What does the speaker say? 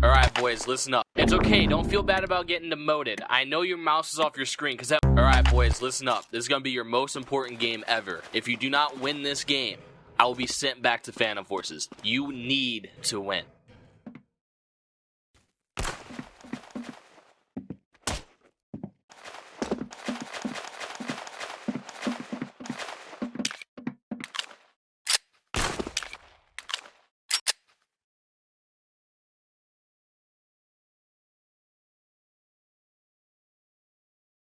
Alright, boys, listen up. It's okay, don't feel bad about getting demoted. I know your mouse is off your screen, because that- Alright, boys, listen up. This is gonna be your most important game ever. If you do not win this game, I will be sent back to Phantom Forces. You need to win.